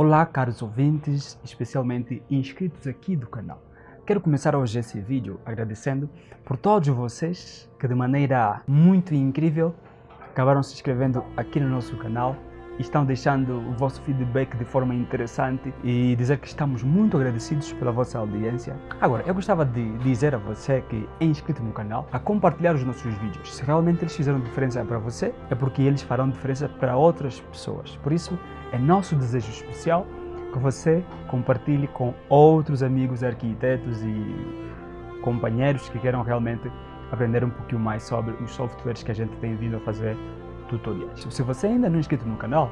Olá caros ouvintes, especialmente inscritos aqui do canal. Quero começar hoje esse vídeo agradecendo por todos vocês que de maneira muito incrível acabaram se inscrevendo aqui no nosso canal estão deixando o vosso feedback de forma interessante e dizer que estamos muito agradecidos pela vossa audiência. Agora, eu gostava de dizer a você que é inscrito no canal a compartilhar os nossos vídeos. Se realmente eles fizeram diferença para você, é porque eles farão diferença para outras pessoas. Por isso, é nosso desejo especial que você compartilhe com outros amigos arquitetos e companheiros que queiram realmente aprender um pouquinho mais sobre os softwares que a gente tem vindo a fazer tutoriais. Se você ainda não é inscrito no canal,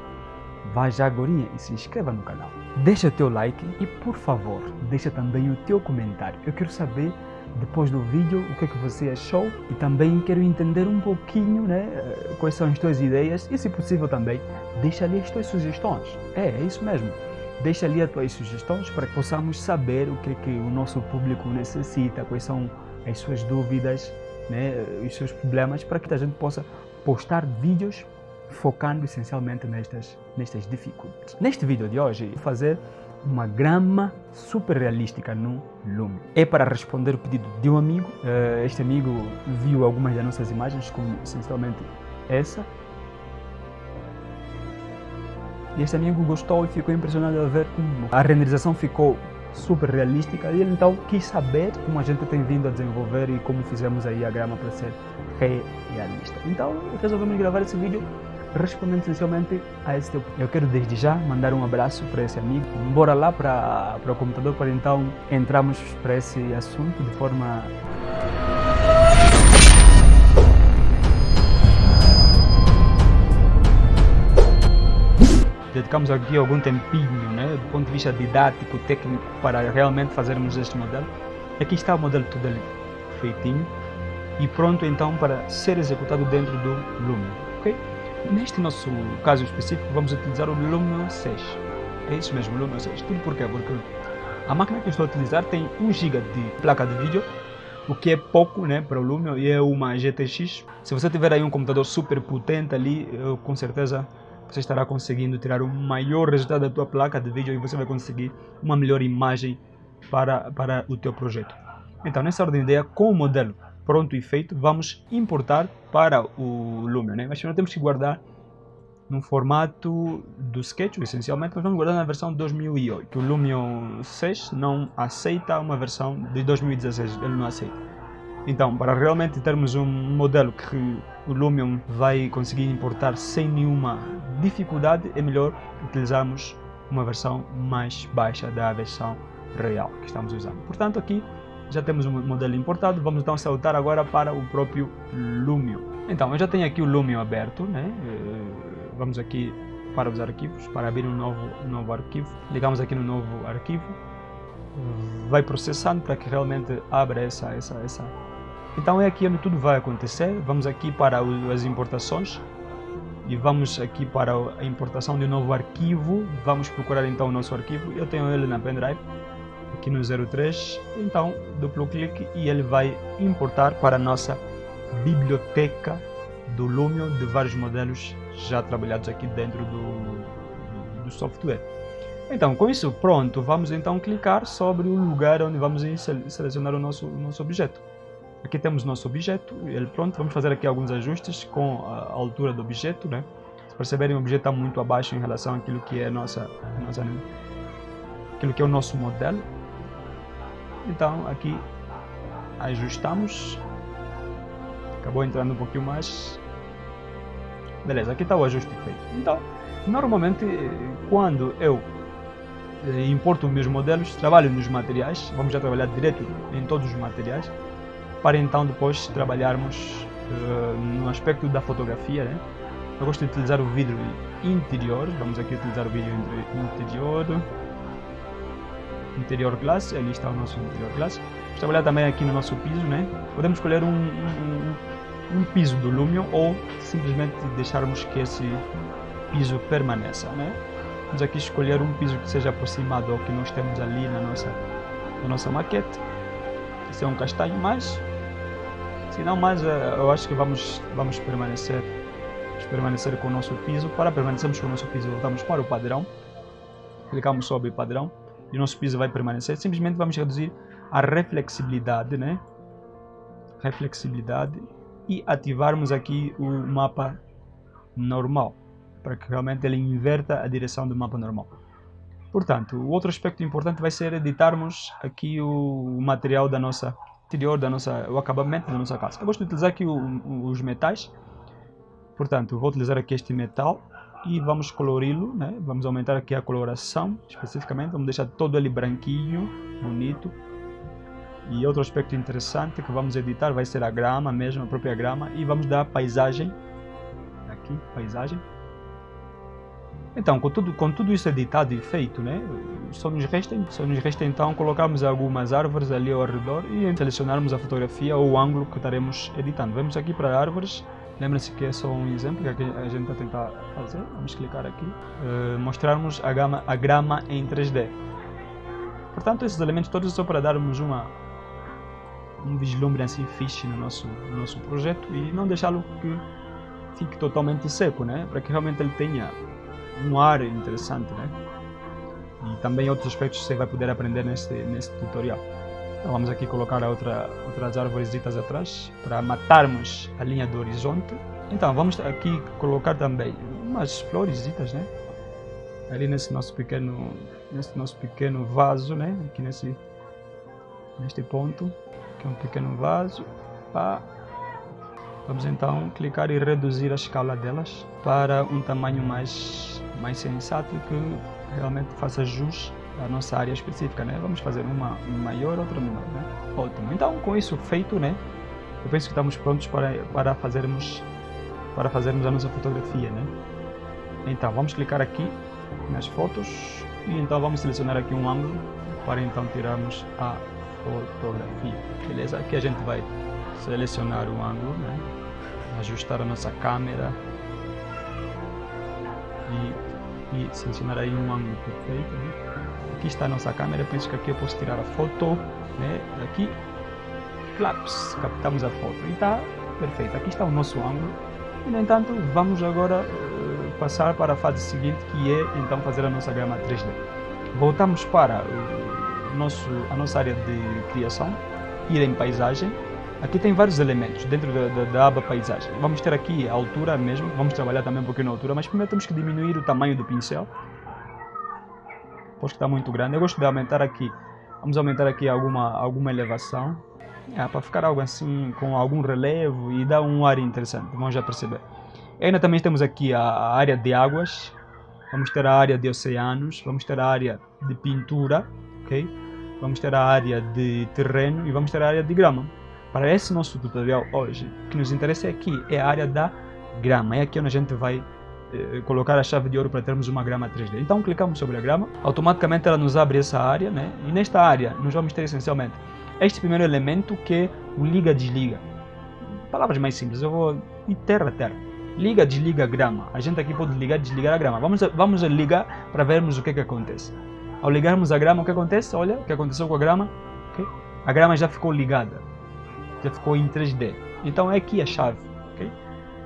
vá já agora e se inscreva no canal. Deixa o teu like e, por favor, deixa também o teu comentário. Eu quero saber, depois do vídeo, o que, é que você achou e também quero entender um pouquinho né, eh, quais são as tuas ideias e, se possível também, deixa ali as tuas sugestões. É, é isso mesmo. Deixa ali as tuas sugestões para que possamos saber o que, é que o nosso público necessita, quais são as suas dúvidas, né, os seus problemas, para que a gente possa postar vídeos focando essencialmente nestas, nestas dificuldades. Neste vídeo de hoje, vou fazer uma grama super realística no Lume. É para responder o pedido de um amigo. Eh, este amigo viu algumas das nossas imagens, como essencialmente essa. E este amigo gostou e ficou impressionado a ver como a renderização ficou super realística e ele então quis saber como a gente tem vindo a desenvolver e como fizemos aí a grama para ser realista. Então resolvemos gravar esse vídeo respondendo essencialmente a esse teu Eu quero desde já mandar um abraço para esse amigo. Bora lá para, para o computador para então entrarmos para esse assunto de forma dedicamos aqui algum tempinho, né, do ponto de vista didático, técnico, para realmente fazermos este modelo. Aqui está o modelo todo ali feitinho e pronto então para ser executado dentro do Lumion. Okay? Neste nosso caso específico vamos utilizar o Lumion 6. É isso mesmo, Lumion 6. Tudo por quê? Porque a máquina que eu estou a utilizar tem 1 GB de placa de vídeo, o que é pouco né, para o Lumion e é uma GTX. Se você tiver aí um computador super potente ali, eu, com certeza você estará conseguindo tirar o maior resultado da tua placa de vídeo e você vai conseguir uma melhor imagem para, para o teu projeto. Então, nessa ordem de ideia, com o modelo pronto e feito, vamos importar para o Lumion. Né? Mas nós temos que guardar no formato do Sketch, essencialmente, nós vamos guardar na versão 2008. O Lumion 6 não aceita uma versão de 2016, ele não aceita. Então, para realmente termos um modelo que o Lumion vai conseguir importar sem nenhuma dificuldade, é melhor utilizarmos uma versão mais baixa da versão real que estamos usando. Portanto, aqui já temos um modelo importado, vamos então saltar agora para o próprio Lumion. Então, eu já tenho aqui o Lumion aberto, né? Eh, vamos aqui para os arquivos, para abrir um novo, um novo arquivo. Ligamos aqui no novo arquivo, vai processando para que realmente abra essa, essa, essa. Então é aqui onde tudo vai acontecer. Vamos aqui para as importações e vamos aqui para a importação de um novo arquivo. Vamos procurar então o nosso arquivo. Eu tenho ele na pendrive aqui no 03, então duplo clique e ele vai importar para a nossa biblioteca do Lumion de vários modelos já trabalhados aqui dentro do, do software. Então, com isso pronto, vamos então clicar sobre o lugar onde vamos selecionar o nosso, o nosso objeto. Aqui temos nosso objeto, ele pronto, vamos fazer aqui alguns ajustes com a altura do objeto, né? Se perceberem, o objeto está muito abaixo em relação àquilo que é nossa, nossa aquilo que é o nosso modelo. Então aqui ajustamos. Acabou entrando um pouquinho mais. Beleza, aqui está o ajuste feito. Então, normalmente quando eu eh, importo meus modelos, trabalho nos materiais, vamos já trabalhar direto em todos os materiais, para então depois trabalharmos uh, no aspecto da fotografia. Né? Eu gosto de utilizar o vidro interior, vamos aqui utilizar o vidro interior interior glass, ali está o nosso interior glass. Vamos trabalhar também aqui no nosso piso, né? Podemos escolher um, um, um piso do Lumion ou simplesmente deixarmos que esse piso permaneça, né? Vamos aqui escolher um piso que seja aproximado ao que nós temos ali na nossa, na nossa maquete. Esse é um castanho, mas se não mais, eh, eu acho que vamos, vamos permanecer, permanecer com o nosso piso. Para permanecermos com o nosso piso, voltamos para o padrão clicamos sobre padrão e o nosso piso vai permanecer. Simplesmente vamos reduzir a reflexibilidade, né? Reflexibilidade e ativarmos aqui o mapa normal, para que realmente ele inverta a direção do mapa normal. Portanto, o outro aspecto importante vai ser editarmos aqui o material da nossa interior, da nossa, o acabamento da nossa casa. Eu gosto de utilizar aqui o, os metais, portanto, vou utilizar aqui este metal e vamos colori-lo, né? vamos aumentar aqui a coloração especificamente, vamos deixar todo ele branquinho, bonito. E outro aspecto interessante que vamos editar vai ser a grama mesmo, a própria grama, e vamos dar paisagem, aqui, paisagem. Então, com tudo, com tudo isso editado e feito, né, só nos resta, só nos resta então colocarmos algumas árvores ali ao redor e selecionarmos a fotografia ou o ângulo que estaremos editando. Vamos aqui para árvores, lembrem-se que é só um exemplo que a gente está a tentar fazer. Vamos clicar aqui, uh, mostrarmos a, gama, a grama em 3D. Portanto, esses elementos todos só para darmos uma, um vislumbre assim fixe no nosso, no nosso projeto e não deixá-lo que fique totalmente seco, né? para que realmente ele tenha um ar interessante, né? E também outros aspectos que você vai poder aprender neste, neste tutorial. Então vamos aqui colocar outra, outras árvores atrás para matarmos a linha do horizonte. Então vamos aqui colocar também umas flores, né? Ali nesse nosso pequeno, nesse nosso pequeno vaso, né? Aqui nesse, neste ponto, que é um pequeno vaso. Pá. Vamos então clicar e reduzir a escala delas para um tamanho mais mais sensato que realmente faça jus à nossa área específica, né? Vamos fazer uma maior, outra menor, né? Ótimo. Então, com isso feito, né? Eu penso que estamos prontos para, para fazermos para fazermos a nossa fotografia, né? Então, vamos clicar aqui nas fotos e então vamos selecionar aqui um ângulo para então tirarmos a fotografia, beleza? Aqui a gente vai selecionar o ângulo, né? Ajustar a nossa câmera e e selecionar aí um ângulo perfeito. Né? Aqui está a nossa câmera, penso que aqui eu posso tirar a foto, né? aqui, claps, captamos a foto e está perfeito. Aqui está o nosso ângulo e no entanto vamos agora uh, passar para a fase seguinte que é então fazer a nossa grama 3D. Voltamos para o nosso, a nossa área de criação, ir em paisagem Aqui tem vários elementos dentro da, da, da, aba paisagem. Vamos ter aqui a altura mesmo, vamos trabalhar também um pouquinho na altura, mas primeiro temos que diminuir o tamanho do pincel. Pois que está muito grande. Eu gosto de aumentar aqui, vamos aumentar aqui alguma, alguma elevação. É, para ficar algo assim, com algum relevo e dar um ar interessante, vamos já perceber. E ainda também temos aqui a, a área de águas, vamos ter a área de oceanos, vamos ter a área de pintura, ok? Vamos ter a área de terreno e vamos ter a área de grama. Para esse nosso tutorial hoje, o que nos interessa aqui é a área da grama. É aqui onde a gente vai eh, colocar a chave de ouro para termos uma grama 3D. Então clicamos sobre a grama, automaticamente ela nos abre essa área, né? E nesta área nós vamos ter essencialmente este primeiro elemento que é o liga-desliga. Palavras mais simples, eu vou de terra a terra. Liga, desliga grama. A gente aqui pode ligar, desligar a grama. Vamos, vamos ligar para vermos o que, que acontece. Ao ligarmos a grama, o que acontece? Olha o que aconteceu com a grama. Okay? A grama já ficou ligada já ficou em 3D. Então é aqui a chave. Okay?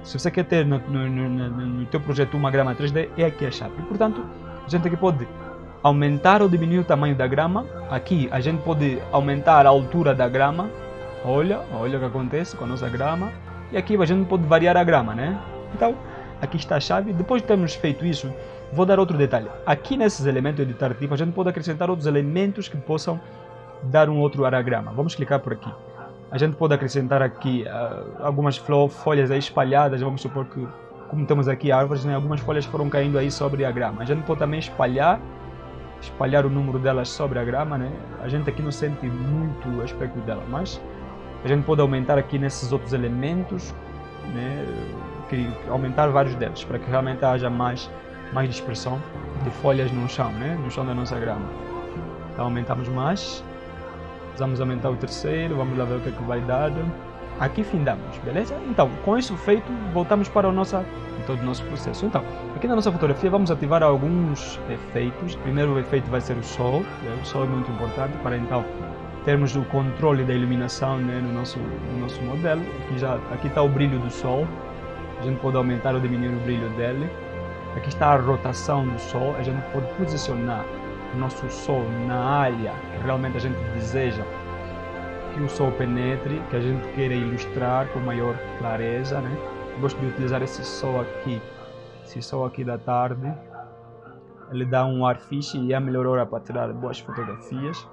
Se você quer ter no, no, no, no teu projeto uma grama 3D, é aqui a chave. E, portanto, a gente aqui pode aumentar ou diminuir o tamanho da grama. Aqui a gente pode aumentar a altura da grama. Olha, olha o que acontece com a nossa grama. E aqui a gente pode variar a grama, né? Então, aqui está a chave. Depois de termos feito isso, vou dar outro detalhe. Aqui nesses elementos editar tipo, a gente pode acrescentar outros elementos que possam dar um outro ar à grama. Vamos clicar por aqui. A gente pode acrescentar aqui uh, algumas folhas espalhadas, vamos supor que, como temos aqui árvores, né, algumas folhas foram caindo aí sobre a grama. A gente pode também espalhar, espalhar o número delas sobre a grama, né? A gente aqui não sente muito o aspecto dela, mas a gente pode aumentar aqui nesses outros elementos, né? aumentar vários deles, para que realmente haja mais, mais dispersão de folhas no chão, né? no chão da nossa grama. Então aumentamos mais Vamos aumentar o terceiro, vamos lá ver o que, é que vai dar. Aqui findamos, beleza? Então, com isso feito, voltamos para o nosso, todo o nosso processo. Então, aqui na nossa fotografia vamos ativar alguns efeitos. Primeiro o efeito vai ser o sol. Né? O sol é muito importante para então termos o controle da iluminação né, no, nosso, no nosso modelo. Aqui, já, aqui está o brilho do sol. A gente pode aumentar ou diminuir o brilho dele. Aqui está a rotação do Sol, a gente pode posicionar nosso Sol na área que realmente a gente deseja que o Sol penetre, que a gente queira ilustrar com maior clareza, né? Gosto de utilizar esse Sol aqui, esse Sol aqui da tarde, ele dá um ar fixe e é a melhor hora para tirar boas fotografias.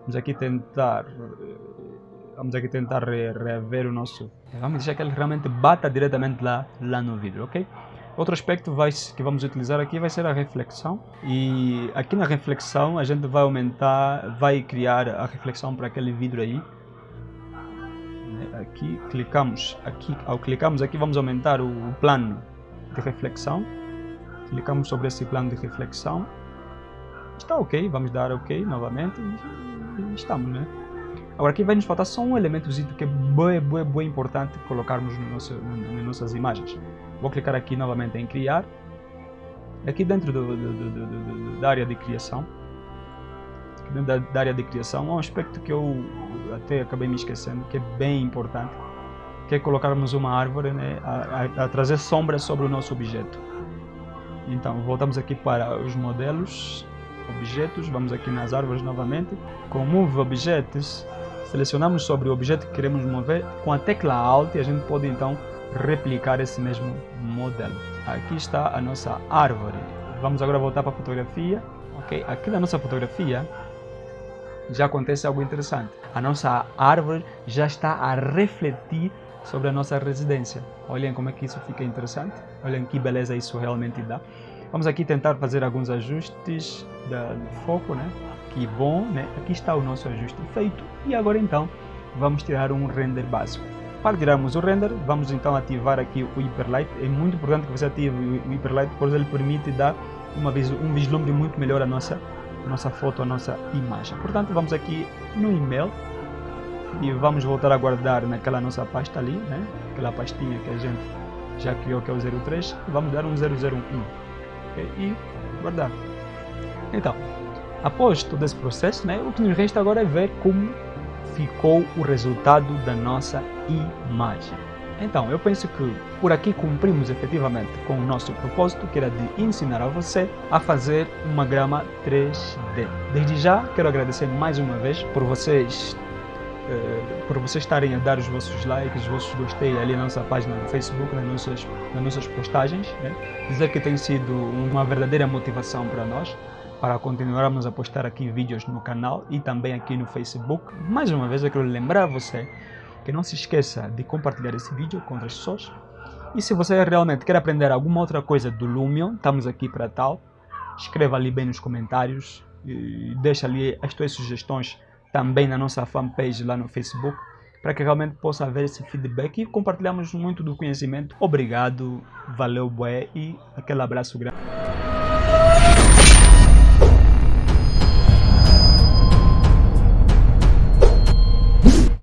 Vamos aqui tentar vamos aqui tentar rever o nosso vamos deixar que ele realmente bata diretamente lá, lá no vidro, ok? Outro aspecto vai, que vamos utilizar aqui vai ser a reflexão e aqui na reflexão a gente vai aumentar, vai criar a reflexão para aquele vidro aí. Aqui clicamos, aqui, ao clicarmos aqui vamos aumentar o plano de reflexão. Clicamos sobre esse plano de reflexão. Está ok, vamos dar ok novamente e estamos, né? Agora aqui vai nos faltar só um elementozinho que é bem, bem, bem importante colocarmos no nosso, nas nossas imagens. Vou clicar aqui novamente em criar. Aqui dentro do, do, do, da área de criação, dentro da, da, área de criação, há um aspecto que eu até acabei me esquecendo, que é bem importante, que é colocarmos uma árvore né, a, a, a trazer sombra sobre o nosso objeto. Então, voltamos aqui para os modelos, objetos, vamos aqui nas árvores novamente, com Move Objects, selecionamos sobre o objeto que queremos mover, com a tecla Alt a gente pode então replicar esse mesmo modelo. Aqui está a nossa árvore. Vamos agora voltar para a fotografia. Ok, aqui na nossa fotografia já acontece algo interessante. A nossa árvore já está a refletir sobre a nossa residência. Olhem como é que isso fica interessante. Olhem que beleza isso realmente dá. Vamos aqui tentar fazer alguns ajustes de foco, né? Que bom, né? Aqui está o nosso ajuste feito. E agora então, vamos tirar um render básico. Para tirarmos o render, vamos então ativar aqui o Hyperlight. É muito importante que você ative o Hyperlight, pois ele permite dar uma, um vislumbre muito melhor à nossa, à nossa foto, à nossa imagem. Portanto, vamos aqui no e-mail e vamos voltar a guardar naquela nossa pasta ali, né? aquela pastinha que a gente já criou que é o 03, vamos dar um 001 okay? E guardar. Então, após todo esse processo, né, o que nos resta agora é ver como ficou o resultado da nossa imagem. Então, eu penso que por aqui cumprimos efetivamente com o nosso propósito, que era de ensinar a você a fazer uma grama 3D. Desde já, quero agradecer mais uma vez por vocês eh, por vocês estarem a dar os vossos likes, os vossos gostei ali na nossa página no Facebook, nas nossas, nas nossas postagens. Né? Dizer que tem sido uma verdadeira motivação para nós para continuarmos a postar aqui vídeos no canal e também aqui no Facebook. Mais uma vez eu quero lembrar você que não se esqueça de compartilhar esse vídeo com outras pessoas. E se você realmente quer aprender alguma outra coisa do Lumion, estamos aqui para tal. Escreva ali bem nos comentários e deixa ali as suas sugestões também na nossa fanpage lá no Facebook para que realmente possa haver esse feedback e compartilhamos muito do conhecimento. Obrigado, valeu, bué e aquele abraço grande.